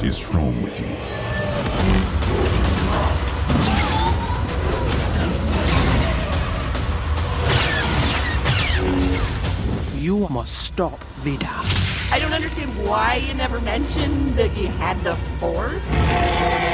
force is strong with you. You must stop Vader. I don't understand why you never mentioned that you had the force.